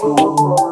Thank